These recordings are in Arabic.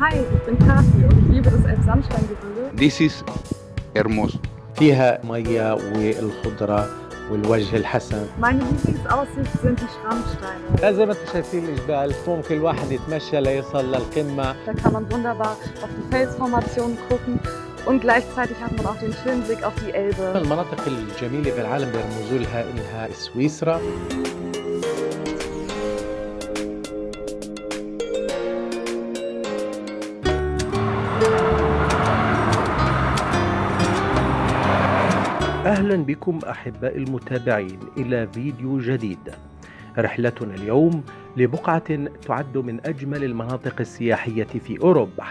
Hi, ich bin Kathi und ich liebe das Elbsandsteingebirge. This is hermoso. فيها مية والخضرة والوجه الحسن Meine Lieblingsaussicht sind die Schrammsteine. لا زي ما أنتم شايفين الجبال ممكن الواحد يتمشى ليصل للقمة Da kann man wunderbar auf die Felsformationen gucken und gleichzeitig hat man auch den schönen Blick auf die Elbe. المناطق الجميلة في العالم بيرمزوا لها إنها سويسرا أهلا بكم أحباء المتابعين إلى فيديو جديد. رحلتنا اليوم لبقعة تعد من أجمل المناطق السياحية في أوروبا.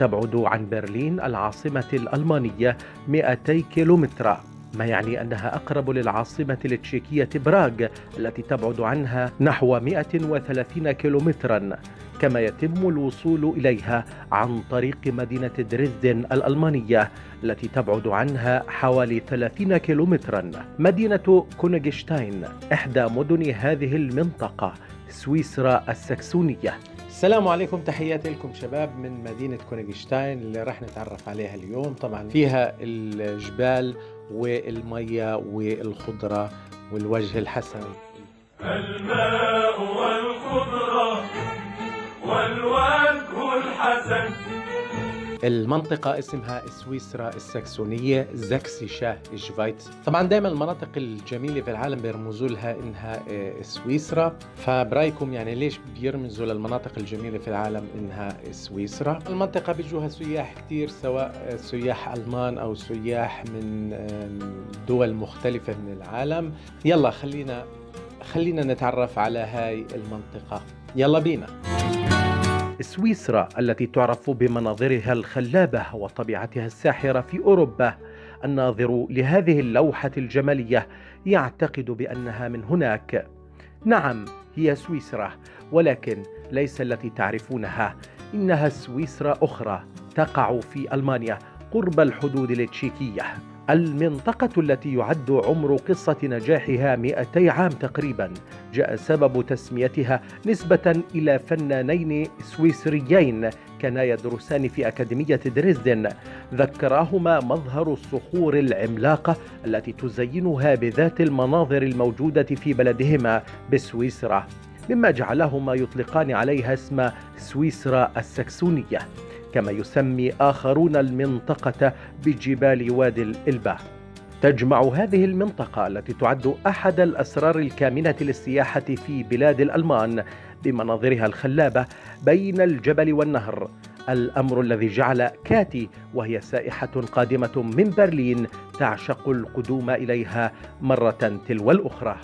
تبعد عن برلين العاصمة الألمانية 200 كيلومتر. ما يعني أنها أقرب للعاصمة التشيكية براغ التي تبعد عنها نحو 130 كيلومترا كما يتم الوصول إليها عن طريق مدينة دريسدن الألمانية التي تبعد عنها حوالي 30 كيلومترا. مدينة كونيغشتاين إحدى مدن هذه المنطقة سويسرا السكسونية. السلام عليكم تحياتي لكم شباب من مدينة كونيغشتاين اللي راح نتعرف عليها اليوم. طبعا فيها الجبال والمية والخضرة والوجه الحسن. الماء والخضرة والوجه الحسن. المنطقة اسمها سويسرا السكسونية زكسيشا شفايتس طبعا دائما المناطق الجميلة في العالم بيرمزوا لها إنها آه، سويسرا. فبرأيكم يعني ليش بيرمزوا للمناطق الجميلة في العالم إنها سويسرا؟ المنطقة بيجوها سياح كتير سواء آه، سياح ألمان أو سياح من دول مختلفة من العالم. يلا خلينا خلينا نتعرف على هاي المنطقة. يلا بينا. سويسرا التي تعرف بمناظرها الخلابة وطبيعتها الساحرة في أوروبا. الناظر لهذه اللوحة الجمالية يعتقد بأنها من هناك. نعم هي سويسرا ولكن ليس التي تعرفونها. إنها سويسرا أخرى تقع في ألمانيا قرب الحدود التشيكية. المنطقة التي يعد عمر قصة نجاحها 200 عام تقريبا جاء سبب تسميتها نسبة إلى فنانين سويسريين كانا يدرسان في أكاديمية دريسدن. ذكراهما مظهر الصخور العملاقة التي تزينها بذات المناظر الموجودة في بلدهما بسويسرا مما جعلهما يطلقان عليها اسم سويسرا السكسونية. كما يسمي آخرون المنطقة بجبال وادي الإلبة تجمع هذه المنطقة التي تعد أحد الأسرار الكامنة للسياحة في بلاد الألمان بمناظرها الخلابة بين الجبل والنهر. الأمر الذي جعل كاتي وهي سائحة قادمة من برلين تعشق القدوم إليها مرة تلو الأخرى.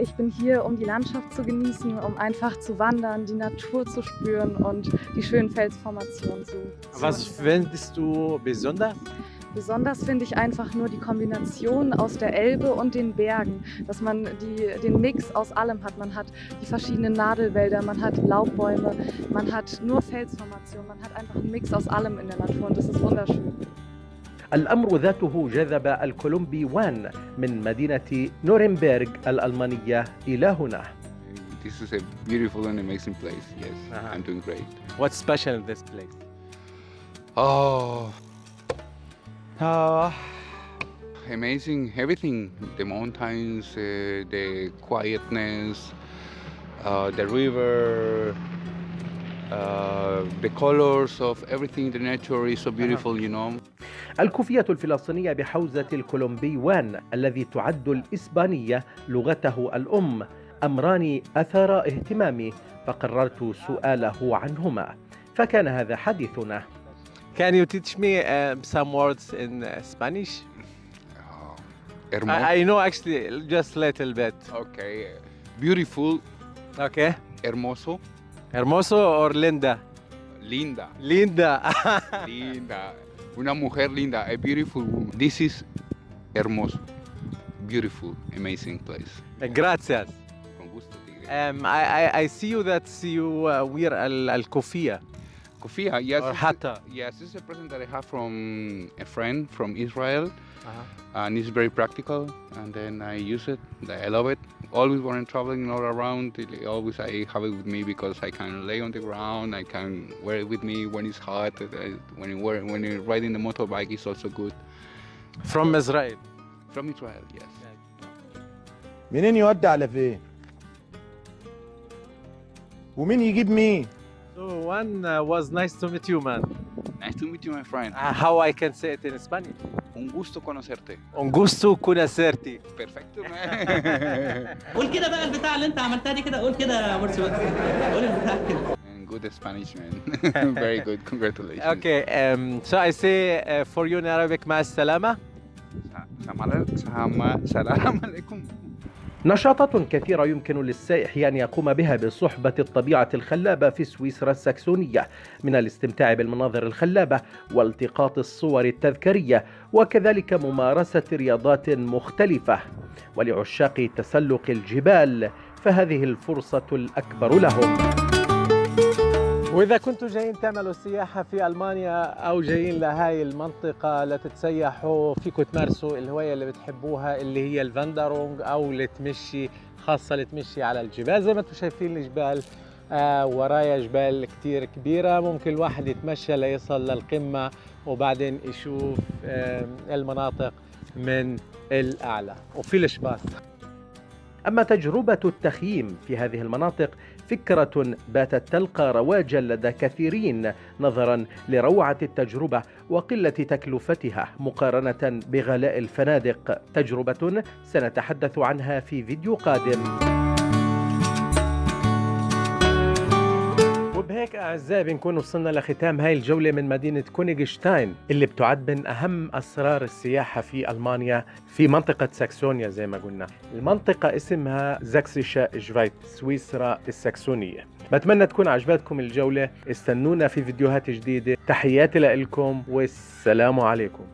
Ich bin hier, um die Landschaft zu genießen, um einfach zu wandern, die Natur zu spüren und die schönen Felsformationen zu, Was findest du besonders? Besonders finde ich einfach nur die Kombination aus der Elbe und den Bergen, dass man die, den Mix aus allem hat. Man hat die verschiedenen Nadelwälder, man hat Laubbäume, man hat nur Felsformationen, man hat einfach einen Mix aus allem in der Natur und das ist wunderschön. الأمر ذاته جذب الكولومبيوان من مدينة نورنبرغ الألمانية إلى هنا This is a beautiful and amazing place. Yes, Uh-huh. I'm doing great. What's special in this place? Oh, Ah, amazing everything the mountains, uh, the quietness, uh, the river, uh, the colors of everything, the nature is so beautiful, you know. الكوفية الفلسطينية بحوزة الكولومبيوان الذي تعد الإسبانية لغته الأم أمران أثار اهتمامي فقررت سؤاله عنهما فكان هذا حديثنا Can you teach me uh, some words in uh, Spanish? Oh, I, I know actually just a little bit. okay, beautiful, Okay. hermoso, Hermoso or Linda? linda, Linda. linda, una mujer linda, a beautiful woman. This is hermoso, beautiful, amazing place. Gracias. Con gusto. Um, I, I, I see you that you uh, wear al, al kofia. Kofia, yes. or it's- hatta? Yes, this is a present that I have from a friend from Israel, Uh-huh. and it's very practical. And then I use it. I love it. Always when I'm traveling all around, it- always I have it with me because I can lay on the ground. I can wear it with me when it's hot. uh, When you wear, when you're riding the motorbike, it's also good. From Israel. From Israel, yes. منين يودي على فين ومين يجيب مين So one uh, was nice to meet you, man. Nice to meet you, my friend. Uh, how I can say it in Spanish? Un gusto conocerte. Un gusto conocerti. Perfecto, man. قول كده بقى البتاع اللي انت عملتها دي كده قول كده يا مرسي بقى. قول البتاع كده and good Spanish, man. very good. Congratulations. Okay, um, so I say uh, for you in Arabic, مع السلامة. Salam salam alaikum. نشاطات كثيرة يمكن للسائح أن يقوم بها بصحبة الطبيعة الخلابة في سويسرا السكسونية من الاستمتاع بالمناظر الخلابة والتقاط الصور التذكارية وكذلك ممارسة رياضات مختلفة. ولعشاق تسلق الجبال فهذه الفرصة الأكبر لهم. وإذا كنتوا جايين تعملوا سياحة في ألمانيا أو جايين لهاي المنطقة لتتسيحوا فيكم تمارسوا الهواية اللي بتحبوها اللي هي الفاندرونج أو لتمشي خاصة لتمشي على الجبال. زي ما أنتم شايفين الجبال آه ورايا جبال كتير كبيرة. ممكن الواحد يتمشى ليصل للقمة وبعدين يشوف آه المناطق من الأعلى. وفي الشباس أما تجربة التخييم في هذه المناطق فكرة باتت تلقى رواجا لدى كثيرين نظرا لروعة التجربة وقلة تكلفتها مقارنة بغلاء الفنادق. تجربة سنتحدث عنها في فيديو قادم. وبهيك أعزائي بنكون وصلنا لختام هاي الجولة من مدينة كونيغشتاين اللي بتعد من أهم أسرار السياحة في ألمانيا في منطقة ساكسونيا زي ما قلنا. المنطقة اسمها زاكسيشا جفايت سويسرا الساكسونية. بتمنى تكون عجبتكم الجولة استنونا في فيديوهات جديدة. تحياتي لكم والسلام عليكم.